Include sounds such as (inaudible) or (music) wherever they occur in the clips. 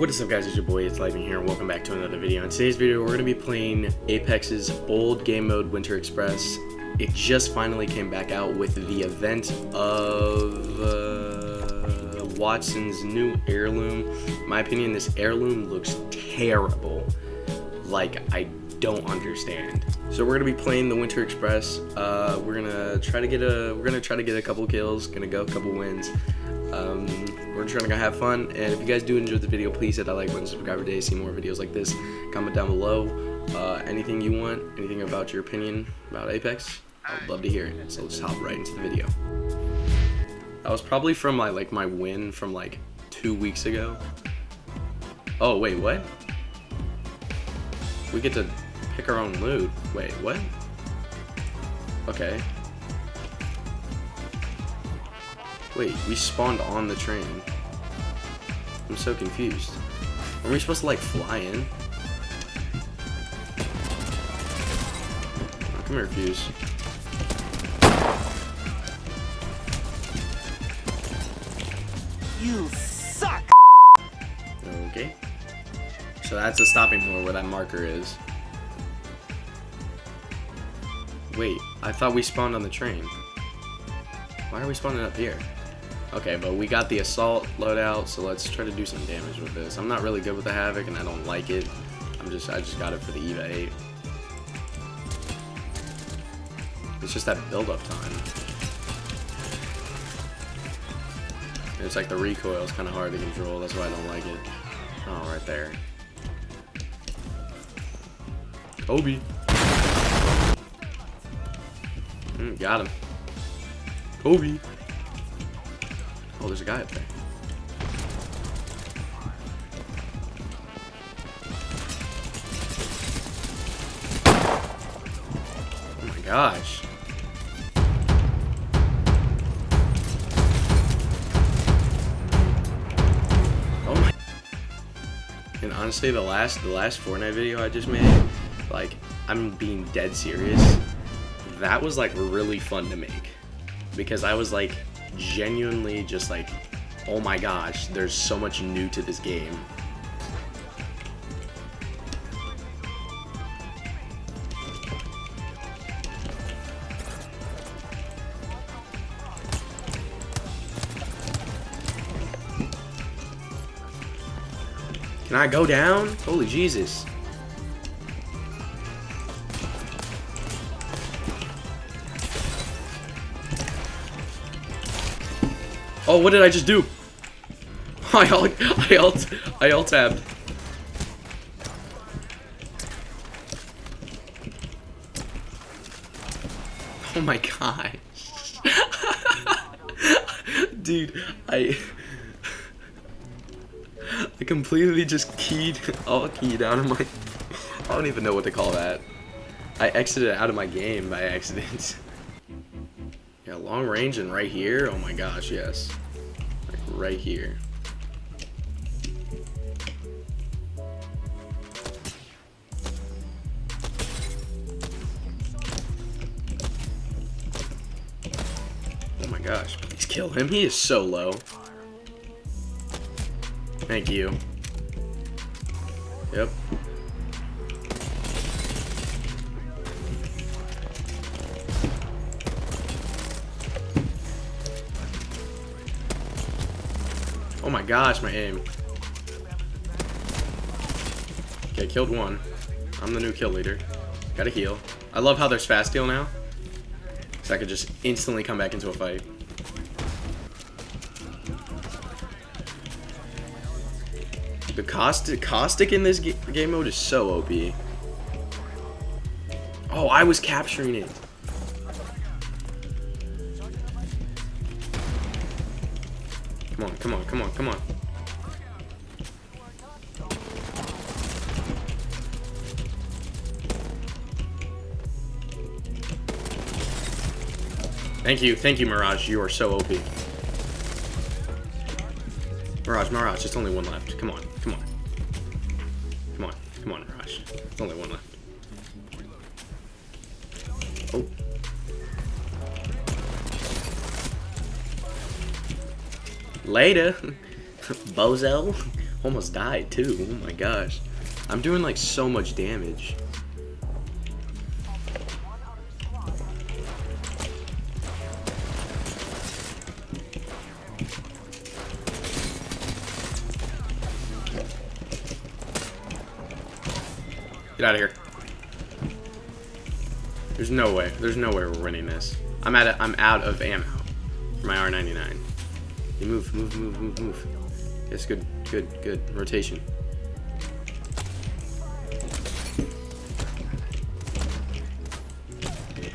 What is up guys, it's your boy, it's Living here, and welcome back to another video. In today's video, we're going to be playing Apex's old game mode, Winter Express. It just finally came back out with the event of uh, Wattson's new heirloom. In my opinion, this heirloom looks terrible. Like, I don't understand. So we're gonna be playing the Winter Express. Uh, we're gonna try to get a we're gonna try to get a couple kills, gonna go a couple wins. Um, we're just gonna have fun, and if you guys do enjoy the video, please hit that like button, subscribe today, see more videos like this. Comment down below uh, anything you want, anything about your opinion about Apex. I'd love to hear it. So let's hop right into the video. That was probably from my like my win from like two weeks ago. Oh wait, what? We get to pick our own loot. Wait, what? Okay. Wait, we spawned on the train. I'm so confused. Are we supposed to like fly in? Oh, come here, Fuse. You suck! Okay. So that's a stopping point where that marker is. Wait, I thought we spawned on the train. Why are we spawning up here? Okay, but we got the assault loadout, so let's try to do some damage with this. I'm not really good with the Havoc, and I don't like it. I'm just, I just got it for the EVA 8. It's just that build-up time. And it's like the recoil is kind of hard to control, that's why I don't like it. Oh, right there. Kobe. Mm, got him. Kobe. Oh, there's a guy up there. Oh my gosh. Oh my. And honestly, the last the last Fortnite video I just made, like, I'm being dead serious. That was like really fun to make because I was like genuinely just like, oh my gosh, there's so much new to this game. Can I go down? Holy Jesus. Oh, what did I just do? I alt, I alt, I alt tabbed. Oh my god. (laughs) Dude, I... I completely just keyed, alt keyed out of my... I don't even know what to call that. I exited out of my game by accident. (laughs) Yeah, long range and right here. Oh my gosh, yes. Right here. Oh my gosh, please kill him. He is so low. Thank you. Yep. Gosh, my aim. Okay, killed one. I'm the new kill leader. Gotta heal. I love how there's fast heal now. So I could just instantly come back into a fight. The caustic, caustic in this game mode is so OP. Oh, I was capturing it. Come on, come on, come on. Thank you, thank you, Mirage. You are so OP. Mirage, Mirage, it's only one left. Come on, come on. Come on, come on, Mirage. It's only one left. Later, (laughs) bozo. Almost died too. Oh my gosh. I'm doing like so much damage. Get out of here. There's no way. There's no way we're winning this. I'm at. A, I'm out of ammo for my R99. You move, move, move, move, move. Yes, good, good, good. Rotation.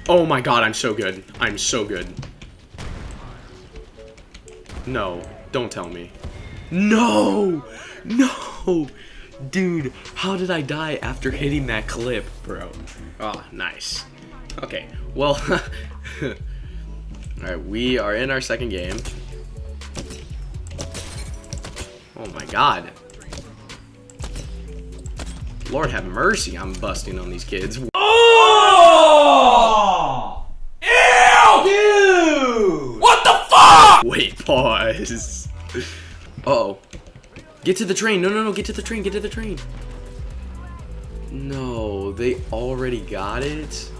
Oh my god, I'm so good. I'm so good. No, don't tell me. No! No! Dude, how did I die after hitting that clip, bro? Oh, nice. Okay, well, (laughs) alright, we are in our second game. Oh my god. Lord have mercy, I'm busting on these kids. Oh! Ew! Dude! What the fuck? Wait, pause. Uh oh. Get to the train. No, no, no. Get to the train. Get to the train. No, they already got it.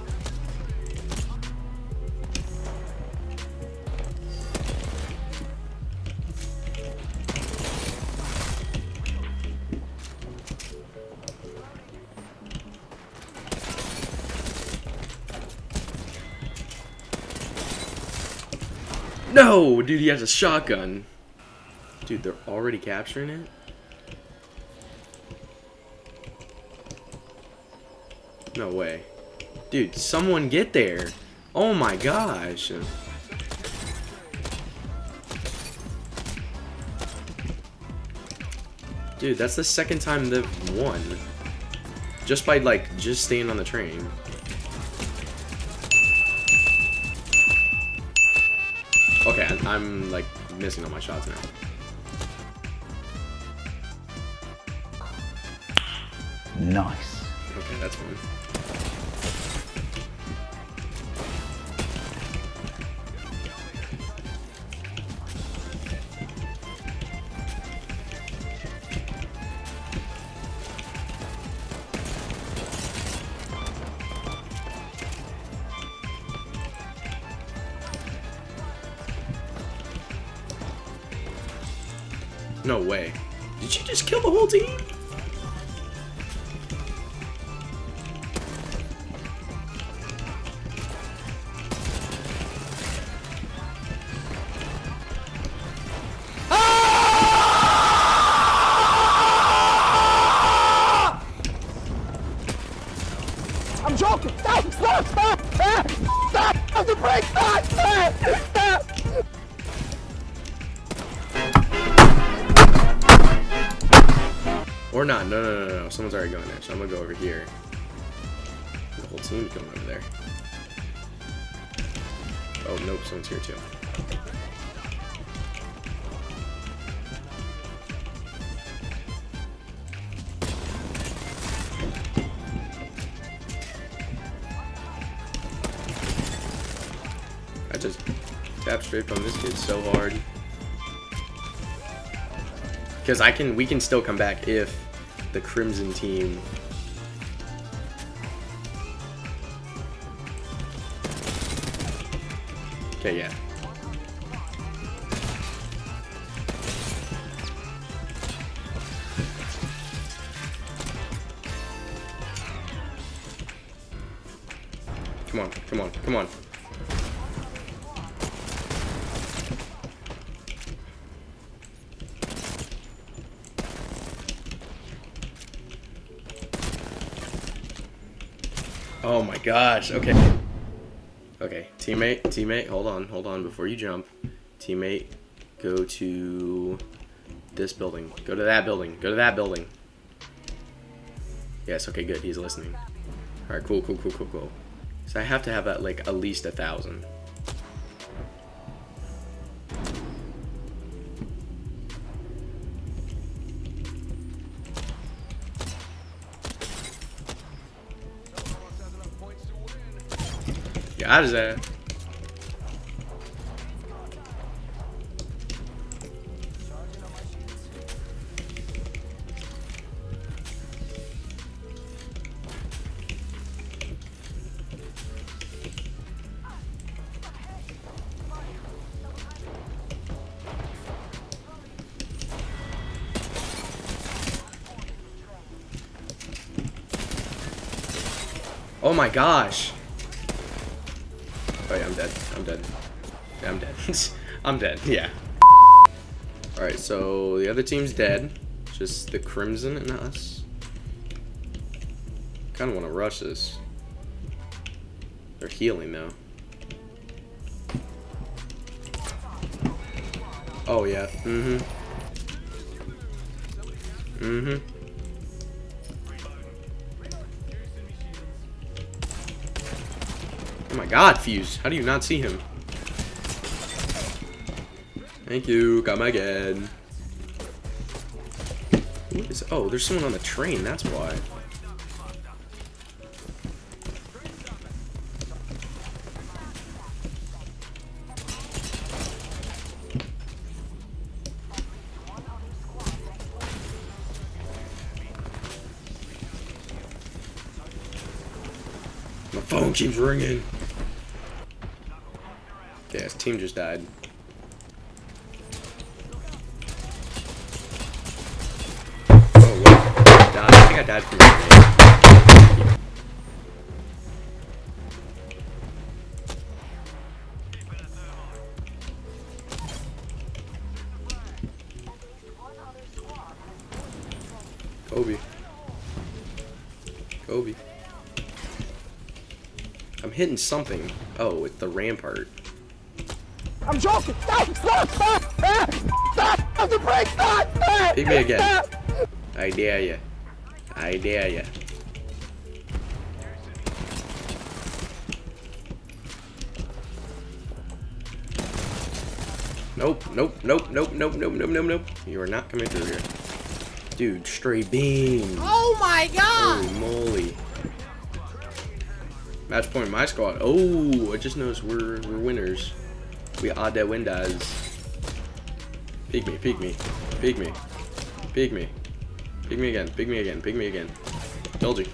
No, dude, he has a shotgun. Dude, they're already capturing it? No way. Dude, someone get there. Oh my gosh. Dude, that's the second time they've won. Just by, like, just staying on the train. Okay, I'm, like, missing all my shots now. Nice. Okay, that's fine. No way. Did you just kill the whole team? Or not. No, no, no, no. Someone's already going there, so I'm gonna go over here. The whole team's going over there. Oh, nope. Someone's here too. I just tapped straight from this kid so hard. Because I can, we can still come back if the Crimson team. Okay, yeah. Come on, come on, come on. Oh my gosh, okay. Okay, teammate, teammate, hold on, hold on before you jump. Teammate, go to this building. Go to that building. Go to that building. Yes, okay, good. He's listening. Alright, cool, cool, cool, cool, cool. So I have to have at like at least a thousand. out of there. Oh my gosh. I'm dead. I'm dead. (laughs) I'm dead. Yeah. Alright, so the other team's dead. Just the Crimson and us. Kind of want to rush this. They're healing though. Oh yeah. Mm-hmm. Mm-hmm. My god, Fuse. How do you not see him? Thank you. Come again. What is, oh, there's someone on the train. That's why. My phone keeps ringing. Okay, his team just died. Oh, wait. I died. Think I died from grenade. Kobe. Kobe. I'm hitting something. Oh, with the rampart. I'm joking. Stop! Stop! Stop! Stop! Stop the brake! Stop! Ah! Hit me again. Stop! I dare ya. I dare ya. Nope, nope, nope, nope, nope, nope, nope, nope, nope. You are not coming through here. Dude, stray beam. Oh my god! Holy moly. Match point my squad. Oh, I just noticed we're we're winners. We are the winners. Peek me, peek me, peek me, peek me. Pick me again, pick me again, pick me again. Told you. (laughs)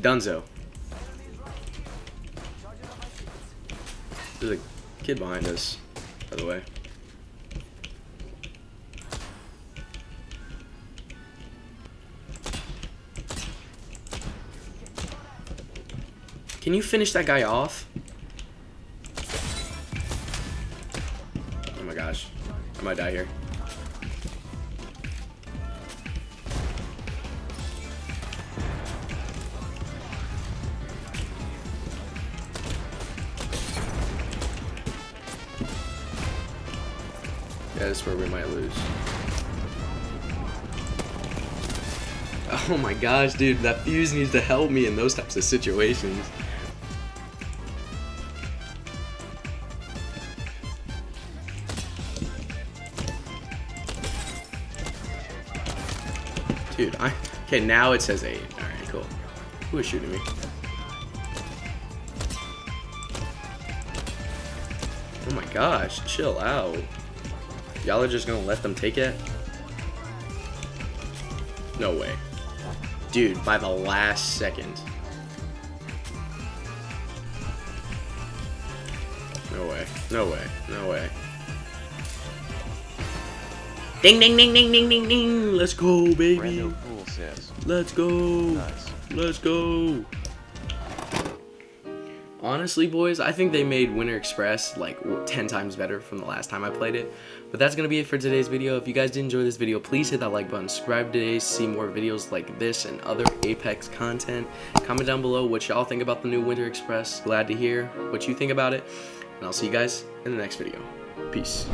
Dunzo. There's a kid behind us, by the way. Can you finish that guy off? I die here. Yeah, this is where we might lose. Oh my gosh, dude, that fuse needs to help me in those types of situations. Dude, I... Okay, now it says 8. Alright, cool. Who is shooting me? Oh my gosh, chill out. Y'all are just gonna let them take it? No way. Dude, by the last second. No way. No way. No way. Ding ding ding ding ding ding ding! Let's go, baby! Pool says, Let's go! nice. Let's go! Honestly, boys, I think they made Winter Express like 10 times better from the last time I played it. But that's going to be it for today's video. If you guys did enjoy this video, please hit that like button. Subscribe today to see more videos like this and other Apex content. Comment down below what y'all think about the new Winter Express. Glad to hear what you think about it. And I'll see you guys in the next video. Peace.